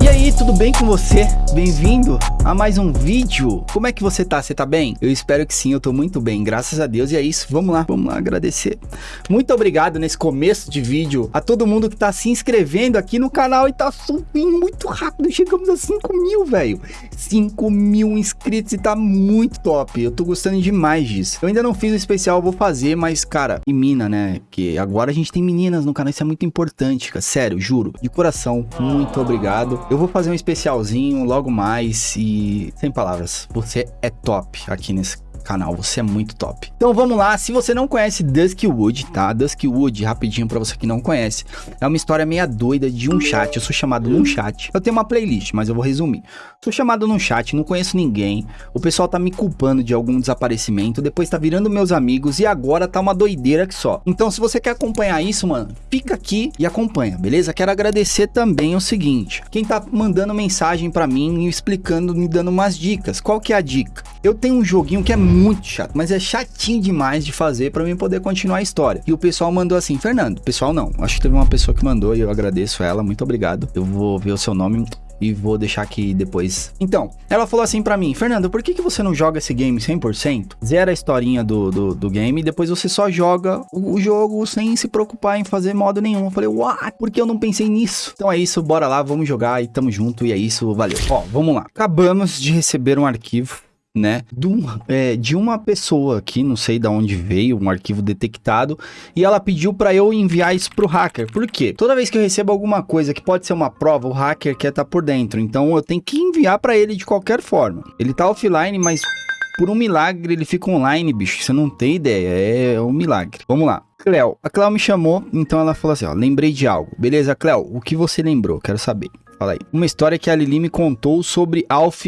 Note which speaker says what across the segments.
Speaker 1: E tudo bem com você? Bem-vindo a mais um vídeo. Como é que você tá? Você tá bem? Eu espero que sim, eu tô muito bem, graças a Deus. E é isso, vamos lá, vamos lá agradecer. Muito obrigado nesse começo de vídeo a todo mundo que tá se inscrevendo aqui no canal e tá subindo muito rápido. Chegamos a 5 mil, velho. 5 mil inscritos e tá muito top. Eu tô gostando demais disso. Eu ainda não fiz o especial, vou fazer, mas, cara, e mina, né? Que agora a gente tem meninas no canal, isso é muito importante, cara. Sério, juro. De coração, muito obrigado. Eu vou fazer um especialzinho logo mais e sem palavras, você é top aqui nesse canal, você é muito top. Então vamos lá, se você não conhece Duskwood, tá? Duskwood, rapidinho pra você que não conhece, é uma história meia doida de um chat, eu sou chamado num chat, eu tenho uma playlist, mas eu vou resumir. Sou chamado num chat, não conheço ninguém, o pessoal tá me culpando de algum desaparecimento, depois tá virando meus amigos e agora tá uma doideira que só. Então se você quer acompanhar isso, mano, fica aqui e acompanha, beleza? Quero agradecer também o seguinte, quem tá mandando mensagem pra mim e explicando, me dando umas dicas. Qual que é a dica? Eu tenho um joguinho que é muito chato, mas é chatinho demais de fazer para mim poder continuar a história. E o pessoal mandou assim, Fernando, pessoal não, acho que teve uma pessoa que mandou e eu agradeço ela, muito obrigado. Eu vou ver o seu nome e vou deixar aqui depois. Então, ela falou assim pra mim, Fernando, por que, que você não joga esse game 100%? Zera a historinha do, do, do game e depois você só joga o, o, jogo sem se preocupar em fazer modo nenhum. Eu falei, what? Por que eu não pensei nisso? Então é isso, bora lá, vamos jogar e tamo junto e é isso, valeu. Ó, vamos lá. Acabamos de receber um arquivo né, de, um, é, de uma pessoa aqui, não sei de onde veio, um arquivo detectado, e ela pediu para eu enviar isso pro hacker. Por quê? Toda vez que eu recebo alguma coisa que pode ser uma prova, o hacker quer estar tá por dentro, então eu tenho que enviar para ele de qualquer forma. Ele tá offline, mas por um milagre ele fica online, bicho, você não tem ideia, é um milagre. Vamos lá. Cleo, a Cleo me chamou, então ela falou assim, ó, lembrei de algo. Beleza, Cleo, o que você lembrou? Quero saber. Fala aí. Uma história que a Lili me contou sobre Alf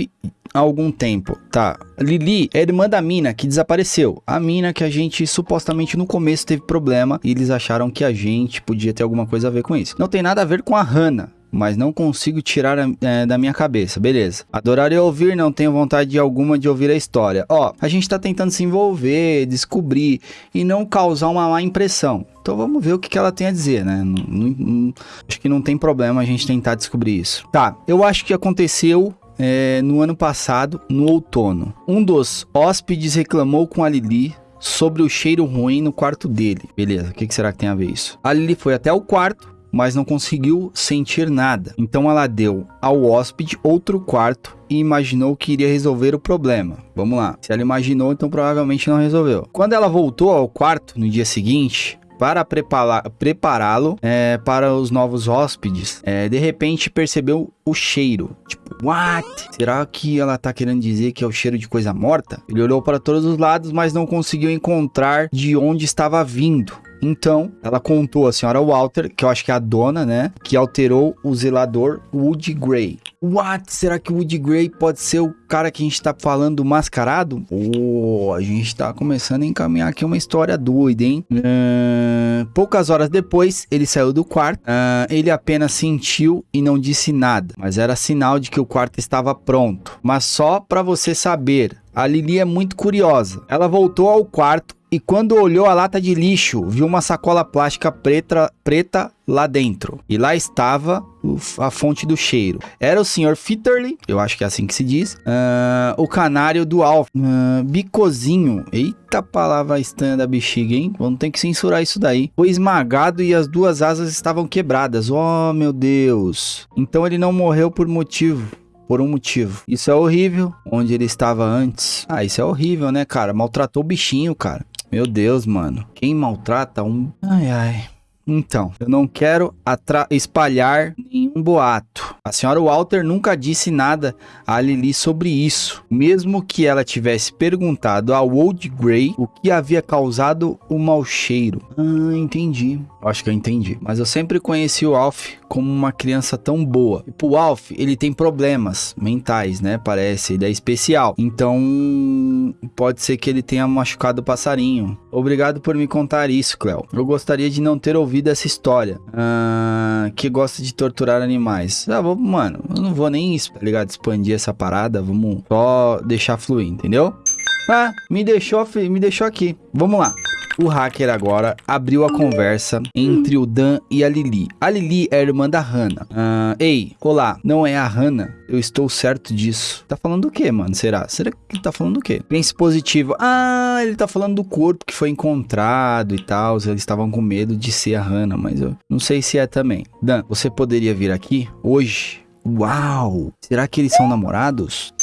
Speaker 1: há algum tempo. Tá, Lili é irmã da mina que desapareceu. A mina que a gente supostamente no começo teve problema e eles acharam que a gente podia ter alguma coisa a ver com isso. Não tem nada a ver com a Hannah mas não consigo tirar é, da minha cabeça, beleza. Adoraria ouvir, não tenho vontade alguma de ouvir a história. Ó, a gente tá tentando se envolver, descobrir e não causar uma má impressão. Então vamos ver o que, que ela tem a dizer, né? Não, não, acho que não tem problema a gente tentar descobrir isso. Tá, eu acho que aconteceu é, no ano passado, no outono. Um dos hóspedes reclamou com a Lili sobre o cheiro ruim no quarto dele. Beleza, o que, que será que tem a ver isso? A Lili foi até o quarto, mas não conseguiu sentir nada. Então ela deu ao hóspede outro quarto e imaginou que iria resolver o problema. Vamos lá. Se ela imaginou, então provavelmente não resolveu. Quando ela voltou ao quarto no dia seguinte, para prepará-lo é, para os novos hóspedes, é, de repente percebeu o cheiro. Tipo, what? Será que ela tá querendo dizer que é o cheiro de coisa morta? Ele olhou para todos os lados, mas não conseguiu encontrar de onde estava vindo. Então, ela contou a senhora Walter, que eu acho que é a dona, né? Que alterou o zelador Woody Gray. What? Será que o Woody Gray pode ser o cara que a gente tá falando mascarado? Oh, a gente tá começando a encaminhar aqui uma história doida, hein? Uh, poucas horas depois, ele saiu do quarto. Uh, ele apenas sentiu e não disse nada. Mas era sinal de que o quarto estava pronto. Mas só para você saber, a Lili é muito curiosa. Ela voltou ao quarto e quando olhou a lata de lixo, viu uma sacola plástica preta, preta lá dentro. E lá estava a fonte do cheiro. Era o Sr. Fitterly, eu acho que é assim que se diz, uh, o canário do Alf, uh, bicozinho, eita palavra estranha da bexiga, hein? Vamos ter que censurar isso daí. Foi esmagado e as duas asas estavam quebradas, oh meu Deus. Então ele não morreu por motivo por um motivo. Isso é horrível. Onde ele estava antes. Ah, isso é horrível, né, cara? Maltratou o bichinho, cara. Meu Deus, mano. Quem maltrata um. Ai, ai. Então, eu não quero espalhar nenhum boato. A senhora Walter nunca disse nada a Lily sobre isso, mesmo que ela tivesse perguntado ao Old Grey o que havia causado o mau cheiro. Ah, entendi. Acho que eu entendi. Mas eu sempre conheci o Alf como uma criança tão boa. E o Alf, ele tem problemas mentais, né? Parece, ele é especial. Então, pode ser que ele tenha machucado o passarinho. Obrigado por me contar isso, Cleo. Eu gostaria de não ter ouvido essa história. Ah, que gosta de torturar animais. Ah, vou, mano, eu não vou nem, tá ligado? Expandir essa parada. Vamos só deixar fluir, entendeu? Ah, me deixou, me deixou aqui. Vamos lá. O hacker agora abriu a conversa entre o Dan e a Lili. A Lili é a irmã da Hannah. Uh, Ei, olá, não é a Hannah? Eu estou certo disso. Tá falando do que, mano? Será? Será que tá falando do quê? Pense positivo. Ah, ele tá falando do corpo que foi encontrado e tal. Eles estavam com medo de ser a Hannah, mas eu não sei se é também. Dan, você poderia vir aqui hoje? Uau! Será que eles são namorados?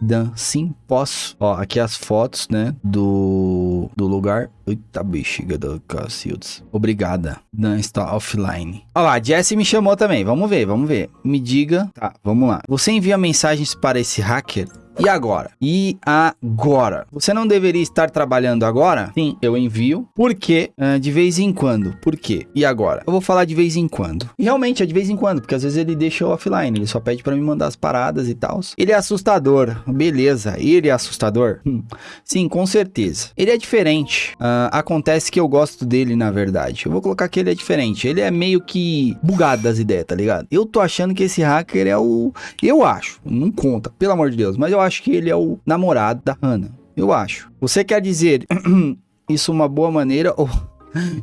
Speaker 1: Dan, sim, posso. Ó, aqui as fotos, né, do, do lugar. Eita bexiga do Cacildes. Obrigada. Dan está offline. Ó lá, a Jessie me chamou também. Vamos ver, vamos ver. Me diga. Tá, vamos lá. Você envia mensagens para esse hacker e agora? E agora? Você não deveria estar trabalhando agora? Sim, eu envio. Por quê? Uh, de vez em quando. Por quê? E agora? Eu vou falar de vez em quando. E realmente é de vez em quando, porque às vezes ele deixa eu offline. Ele só pede para me mandar as paradas e tal. Ele é assustador. Beleza. Ele é assustador? Hum. Sim, com certeza. Ele é diferente. Uh, acontece que eu gosto dele, na verdade. Eu vou colocar que ele é diferente. Ele é meio que bugado das ideias, tá ligado? Eu tô achando que esse hacker é o. Eu acho. Não conta, pelo amor de Deus. Mas eu acho acho que ele é o namorado da Hannah. Eu acho. Você quer dizer isso uma boa maneira ou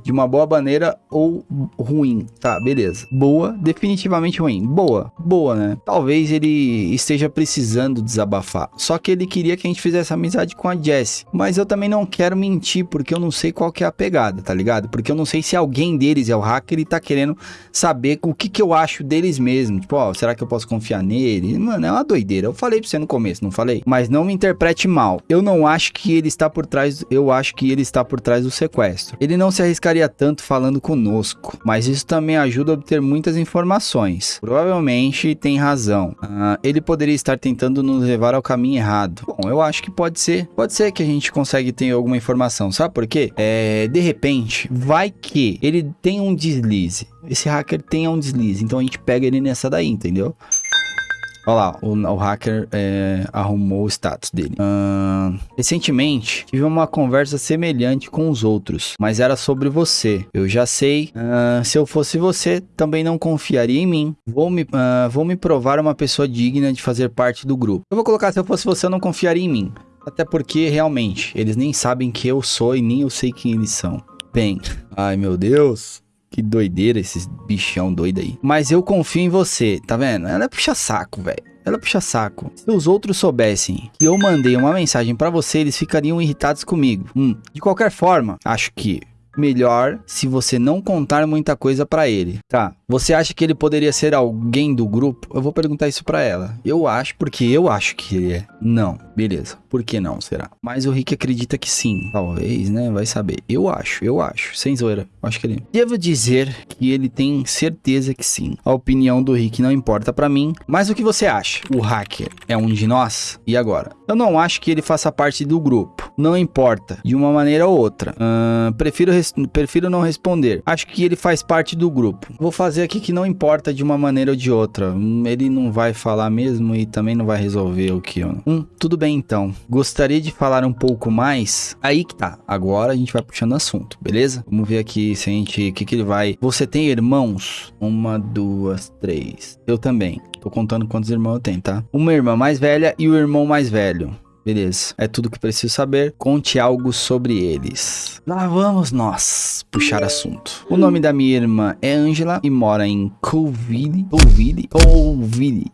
Speaker 1: de uma boa maneira ou ruim. Tá, beleza. Boa, definitivamente ruim. Boa, boa, né? Talvez ele esteja precisando desabafar. Só que ele queria que a gente fizesse amizade com a Jessie. Mas eu também não quero mentir, porque eu não sei qual que é a pegada, tá ligado? Porque eu não sei se alguém deles é o hacker e tá querendo saber o que que eu acho deles mesmo. Tipo, ó, será que eu posso confiar nele? Mano, é uma doideira. Eu falei pra você no começo, não falei? Mas não me interprete mal. Eu não acho que ele está por trás, eu acho que ele está por trás do sequestro. Ele não se arriscaria tanto falando conosco, mas isso também ajuda a obter muitas informações. Provavelmente tem razão. Uh, ele poderia estar tentando nos levar ao caminho errado. Bom, eu acho que pode ser. Pode ser que a gente consiga ter alguma informação. Sabe por quê? É, de repente, vai que ele tem um deslize. Esse hacker tem um deslize. Então a gente pega ele nessa daí, entendeu? Olha lá, o, o hacker é, arrumou o status dele. Recentemente, tive uma conversa semelhante com os outros, mas era sobre você. Eu já sei. Se eu fosse você, também não confiaria em mim. Vou me, vou me provar uma pessoa digna de fazer parte do grupo. Eu vou colocar, se eu fosse você, eu não confiaria em mim. Até porque, realmente, eles nem sabem que eu sou e nem eu sei quem eles são. Bem, ai meu Deus. Que doideira esses bichão doido aí. Mas eu confio em você, tá vendo? Ela é puxa saco, velho. Ela puxa saco. Se os outros soubessem que eu mandei uma mensagem para você, eles ficariam irritados comigo. Hum. De qualquer forma, acho que melhor se você não contar muita coisa para ele. Tá, você acha que ele poderia ser alguém do grupo? Eu vou perguntar isso para ela. Eu acho, porque eu acho que ele é. Não, beleza. Por que não, será? Mas o Rick acredita que sim. Talvez, né? Vai saber. Eu acho, eu acho. Sem zoeira. Acho que ele... Devo dizer que ele tem certeza que sim. A opinião do Rick não importa para mim. Mas o que você acha? O hacker é um de nós? E agora? Eu não acho que ele faça parte do grupo. Não importa. De uma maneira ou outra. Uh, prefiro, prefiro não responder. Acho que ele faz parte do grupo. Vou fazer aqui que não importa de uma maneira ou de outra. Hum, ele não vai falar mesmo e também não vai resolver o que eu... Hum, tudo bem então. Gostaria de falar um pouco mais? Aí que tá. Agora a gente vai puxando assunto, beleza? Vamos ver aqui se a gente... O que que ele vai... Você tem irmãos? Uma, duas, três. Eu também. Tô contando quantos irmãos eu tenho, tá? Uma irmã mais velha e o irmão mais velho. Beleza, é tudo que preciso saber. Conte algo sobre eles. Lá vamos nós puxar assunto. O nome da minha irmã é Angela e mora em Colville. Colville? Colville.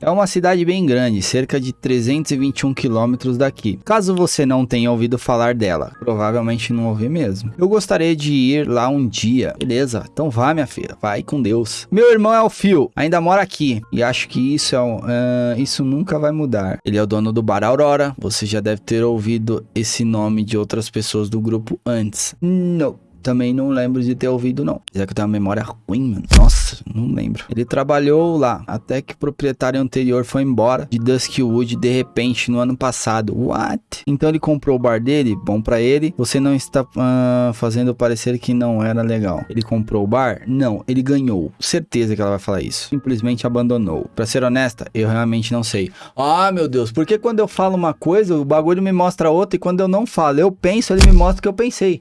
Speaker 1: É uma cidade bem grande, cerca de 321 quilômetros daqui. Caso você não tenha ouvido falar dela, provavelmente não ouvi mesmo. Eu gostaria de ir lá um dia. Beleza, então vá minha filha, vai com Deus. Meu irmão é o Phil, ainda mora aqui e acho que isso é uh, isso nunca vai mudar. Ele é o dono do bar Aurora. Você já deve ter ouvido esse nome de outras pessoas do grupo antes. Não também não lembro de ter ouvido, não. Já que eu tenho uma memória ruim, mano. Nossa, não lembro. Ele trabalhou lá, até que o proprietário anterior foi embora de Duskwood de repente no ano passado. What? Então ele comprou o bar dele, bom para ele. Você não está uh, fazendo parecer que não era legal. Ele comprou o bar? Não, ele ganhou. Certeza que ela vai falar isso. Simplesmente abandonou. Pra ser honesta, eu realmente não sei. Ah, meu Deus, porque quando eu falo uma coisa, o bagulho me mostra outra e quando eu não falo, eu penso, ele me mostra o que eu pensei.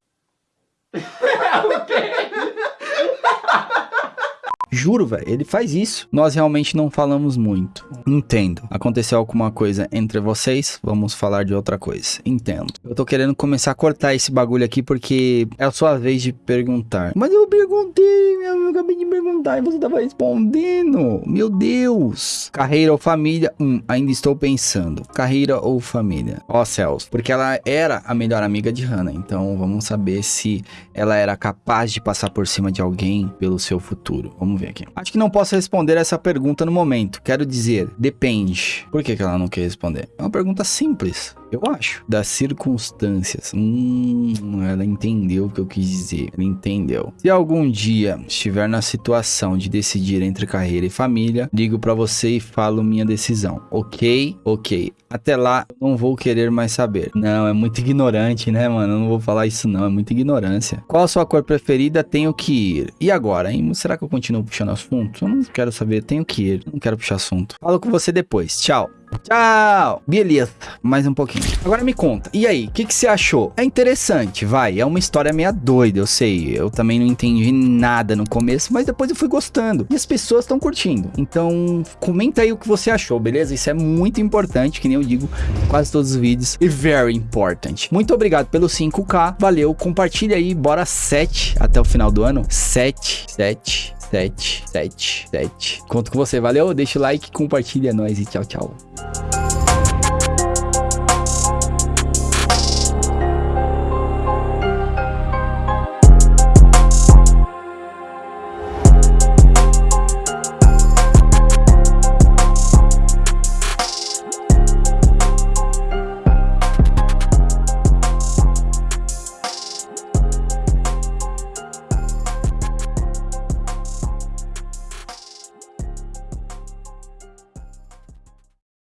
Speaker 1: Juro, velho. Ele faz isso. Nós realmente não falamos muito. Entendo. Aconteceu alguma coisa entre vocês, vamos falar de outra coisa. Entendo. Eu tô querendo começar a cortar esse bagulho aqui porque é a sua vez de perguntar. Mas eu perguntei, e você tava respondendo. Meu Deus. Carreira ou família? Hum, ainda estou pensando. Carreira ou família? Ó céus. Porque ela era a melhor amiga de Hannah. Então vamos saber se ela era capaz de passar por cima de alguém pelo seu futuro. Vamos ver aqui. Acho que não posso responder essa pergunta no momento. Quero dizer, depende. Por que, que ela não quer responder? É uma pergunta simples. Eu acho. Das circunstâncias. Hum, ela entendeu o que eu quis dizer. Ela entendeu. Se algum dia estiver na situação de decidir entre carreira e família, ligo para você e falo minha decisão. Ok? Ok. Até lá, não vou querer mais saber. Não, é muito ignorante, né, mano? Eu não vou falar isso não, é muita ignorância. Qual a sua cor preferida? Tenho que ir. E agora, hein? Será que eu continuo puxando assunto? Eu não quero saber, tenho que ir. Não quero puxar assunto. Falo com você depois. Tchau. Tchau! Beleza, mais um pouquinho. Agora me conta, e aí, o que, que você achou? É interessante, vai, é uma história meio doida, eu sei. Eu também não entendi nada no começo, mas depois eu fui gostando. E as pessoas estão curtindo. Então, comenta aí o que você achou, beleza? Isso é muito importante, que nem eu digo quase todos os vídeos. E very important. Muito obrigado pelo 5k, valeu, compartilha aí, bora 7 até o final do ano. 7, 7, 7, 7, 7. Conto com você, valeu? Deixa o like, compartilha, é nóis e tchau, tchau.